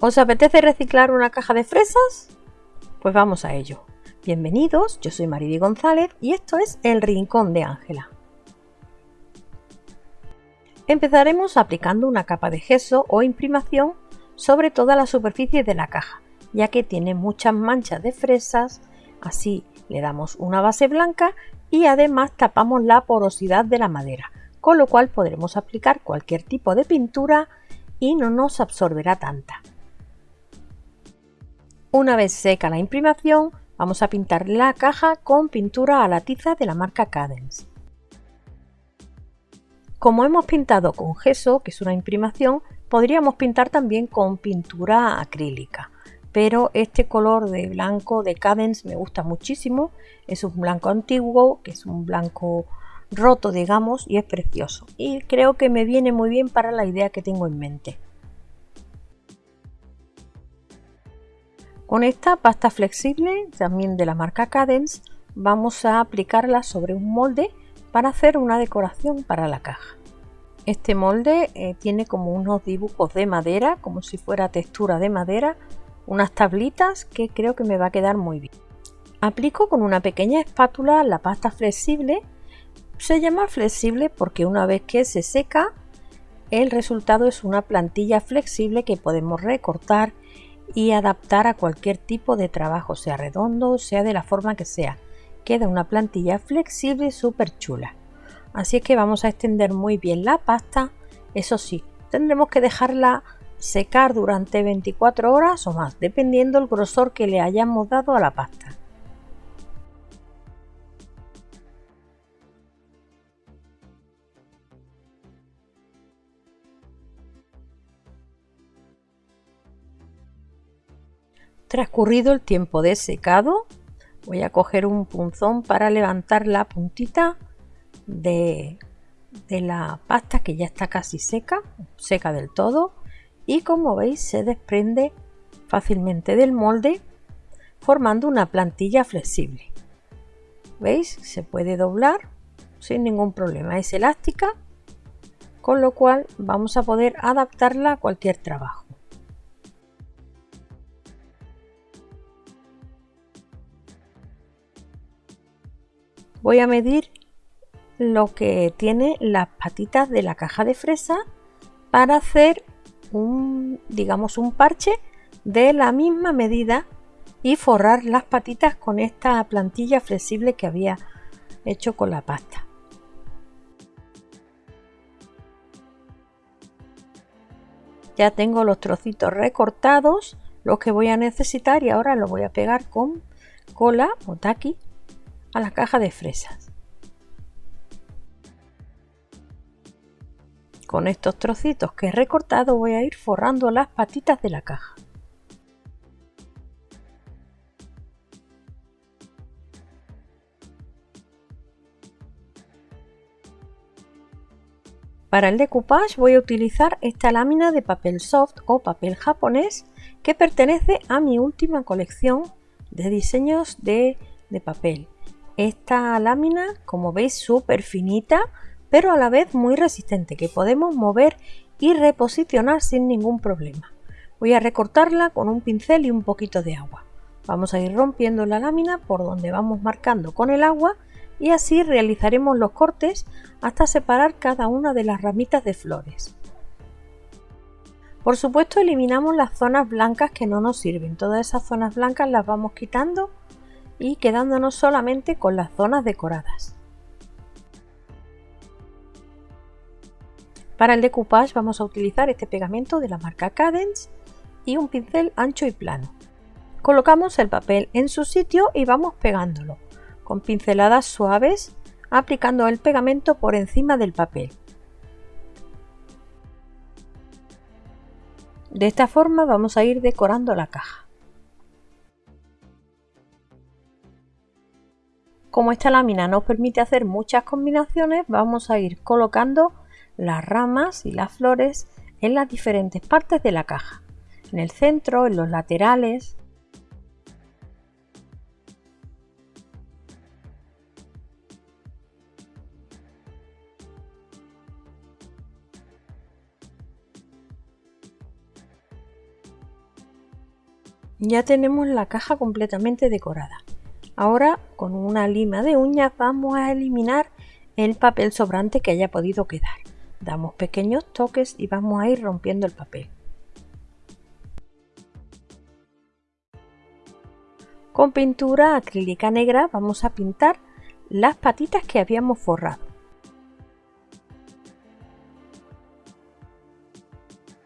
¿Os apetece reciclar una caja de fresas? Pues vamos a ello. Bienvenidos, yo soy Maridi González y esto es El Rincón de Ángela. Empezaremos aplicando una capa de gesso o imprimación sobre toda la superficie de la caja, ya que tiene muchas manchas de fresas, así le damos una base blanca y además tapamos la porosidad de la madera, con lo cual podremos aplicar cualquier tipo de pintura y no nos absorberá tanta. Una vez seca la imprimación, vamos a pintar la caja con pintura a la tiza de la marca Cadence. Como hemos pintado con gesso, que es una imprimación, podríamos pintar también con pintura acrílica, pero este color de blanco de Cadence me gusta muchísimo, es un blanco antiguo, que es un blanco roto digamos, y es precioso, y creo que me viene muy bien para la idea que tengo en mente. Con esta pasta flexible, también de la marca Cadence, vamos a aplicarla sobre un molde para hacer una decoración para la caja. Este molde eh, tiene como unos dibujos de madera, como si fuera textura de madera, unas tablitas que creo que me va a quedar muy bien. Aplico con una pequeña espátula la pasta flexible. Se llama flexible porque una vez que se seca, el resultado es una plantilla flexible que podemos recortar y adaptar a cualquier tipo de trabajo, sea redondo, sea de la forma que sea. Queda una plantilla flexible y súper chula. Así que vamos a extender muy bien la pasta. Eso sí, tendremos que dejarla secar durante 24 horas o más, dependiendo el grosor que le hayamos dado a la pasta. Transcurrido el tiempo de secado, voy a coger un punzón para levantar la puntita de, la pasta que ya está casi seca, seca del todo, y como veis se desprende fácilmente del molde formando una plantilla flexible. ¿Veis? Se puede doblar sin ningún problema. Es elástica, con lo cual vamos a poder adaptarla a cualquier trabajo. Voy a medir lo que tiene las patitas de la caja de fresa para hacer un digamos un parche de la misma medida y forrar las patitas con esta plantilla flexible que había hecho con la pasta. Ya tengo los trocitos recortados los que voy a necesitar y ahora lo voy a pegar con cola o taqui a la caja de fresas. Con estos trocitos que he recortado voy a ir forrando las patitas de la caja. Para el decoupage voy a utilizar esta lámina de papel soft o papel japonés que pertenece a mi última colección de diseños de, de papel. Esta lámina, como veis, súper finita, pero a la vez muy resistente, que podemos mover y reposicionar sin ningún problema. Voy a recortarla con un pincel y un poquito de agua. Vamos a ir rompiendo la lámina por donde vamos marcando con el agua y así realizaremos los cortes hasta separar cada una de las ramitas de flores. Por supuesto eliminamos las zonas blancas que no nos sirven, todas esas zonas blancas las vamos quitando y quedándonos solamente con las zonas decoradas. Para el decoupage vamos a utilizar este pegamento de la marca Cadence y un pincel ancho y plano. Colocamos el papel en su sitio y vamos pegándolo con pinceladas suaves aplicando el pegamento por encima del papel. De esta forma vamos a ir decorando la caja. Como esta lámina nos permite hacer muchas combinaciones, vamos a ir colocando las ramas y las flores en las diferentes partes de la caja. En el centro, en los laterales, Ya tenemos la caja completamente decorada. Ahora con una lima de uñas vamos a eliminar el papel sobrante que haya podido quedar. Damos pequeños toques y vamos a ir rompiendo el papel. Con pintura acrílica negra vamos a pintar las patitas que habíamos forrado.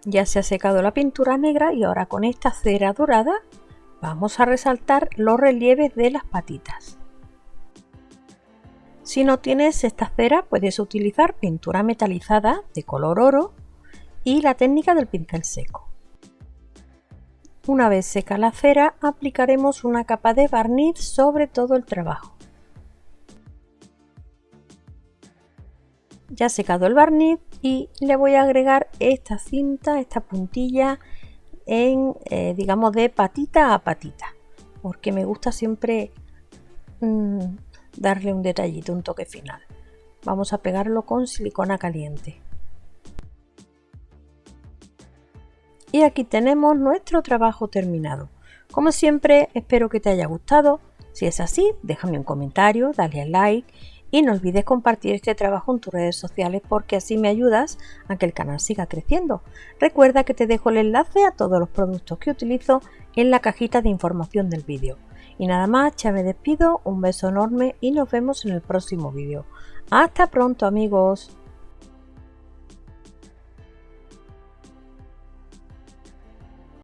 Ya se ha secado la pintura negra y ahora con esta cera dorada vamos a resaltar los relieves de las patitas. Si no tienes esta cera puedes utilizar pintura metalizada de color oro y la técnica del pincel seco. Una vez seca la cera aplicaremos una capa de barniz sobre todo el trabajo. Ya secado el barniz y le voy a agregar esta cinta, esta puntilla en eh, digamos de patita a patita porque me gusta siempre mm, darle un detallito, un toque final. Vamos a pegarlo con silicona caliente. Y aquí tenemos nuestro trabajo terminado. Como siempre, espero que te haya gustado. Si es así, déjame un comentario, dale al like y no olvides compartir este trabajo en tus redes sociales porque así me ayudas a que el canal siga creciendo. Recuerda que te dejo el enlace a todos los productos que utilizo en la cajita de información del vídeo. Y nada más, ya me despido, un beso enorme y nos vemos en el próximo vídeo. Hasta pronto amigos.